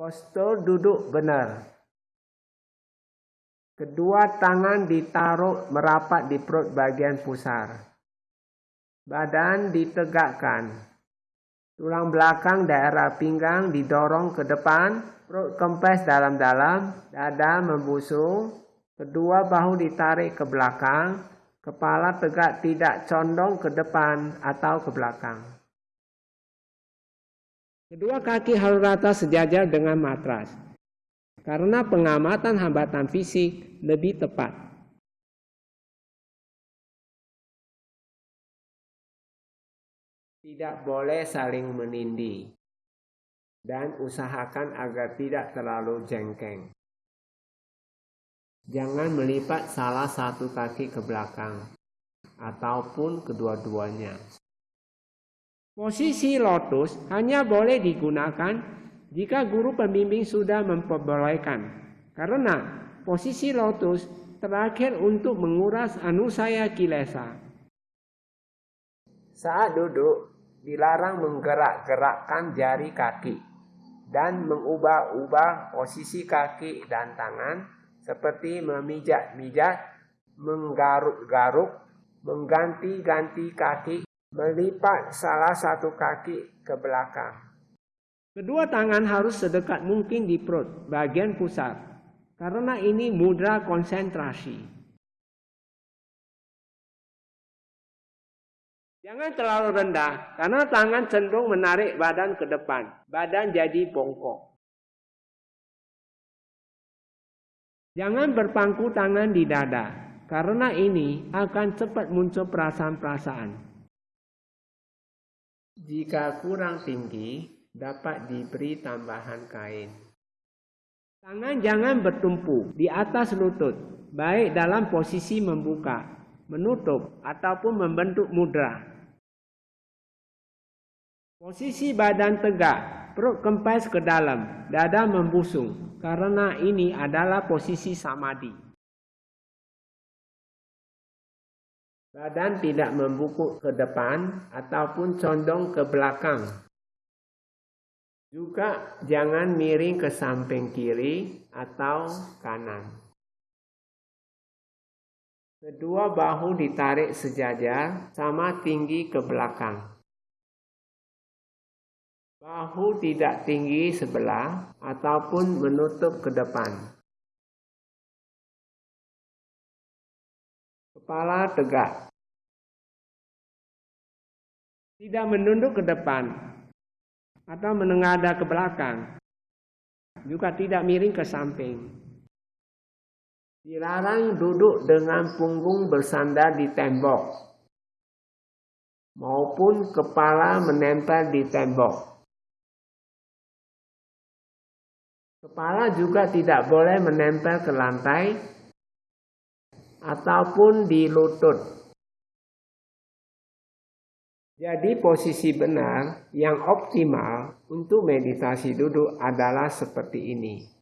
Postur duduk benar. Kedua tangan ditaruh merapat di perut bagian pusar. Badan ditegakkan. Tulang belakang daerah pinggang didorong ke depan, perut kempes dalam-dalam, dada membusung, kedua bahu ditarik ke belakang, kepala tegak tidak condong ke depan atau ke belakang. Kedua kaki harus rata sejajar dengan matras. Karena pengamatan hambatan fisik lebih tepat. Tidak boleh saling menindih. Dan usahakan agar tidak terlalu jengkeng. Jangan melipat salah satu kaki ke belakang ataupun kedua-duanya. Posisi lotus hanya boleh digunakan jika guru pembimbing sudah memperbolehkan. Karena posisi lotus terakhir untuk menguras anusaya kilesa. Saat duduk, dilarang menggerak-gerakkan jari kaki dan mengubah-ubah posisi kaki dan tangan seperti memijat-mijat, menggaruk-garuk, mengganti-ganti kaki melipat salah satu kaki ke belakang. Kedua tangan harus sedekat mungkin di perut, bagian pusat, karena ini mudra konsentrasi. Jangan terlalu rendah, karena tangan cenderung menarik badan ke depan. Badan jadi bongkok. Jangan berpangku tangan di dada, karena ini akan cepat muncul perasaan-perasaan. Jika kurang tinggi, dapat diberi tambahan kain. Tangan jangan bertumpu di atas lutut, baik dalam posisi membuka, menutup, ataupun membentuk mudra. Posisi badan tegak, perut kempes ke dalam, dada membusung, karena ini adalah posisi samadhi. Badan tidak membungkuk ke depan ataupun condong ke belakang. Juga jangan miring ke samping kiri atau kanan. Kedua bahu ditarik sejajar sama tinggi ke belakang. Bahu tidak tinggi sebelah ataupun menutup ke depan. Kepala tegak. Tidak menunduk ke depan atau menengadah ke belakang. Juga tidak miring ke samping. Dilarang duduk dengan punggung bersandar di tembok maupun kepala menempel di tembok. Kepala juga tidak boleh menempel ke lantai ataupun di lutut. Jadi posisi benar yang optimal untuk meditasi duduk adalah seperti ini.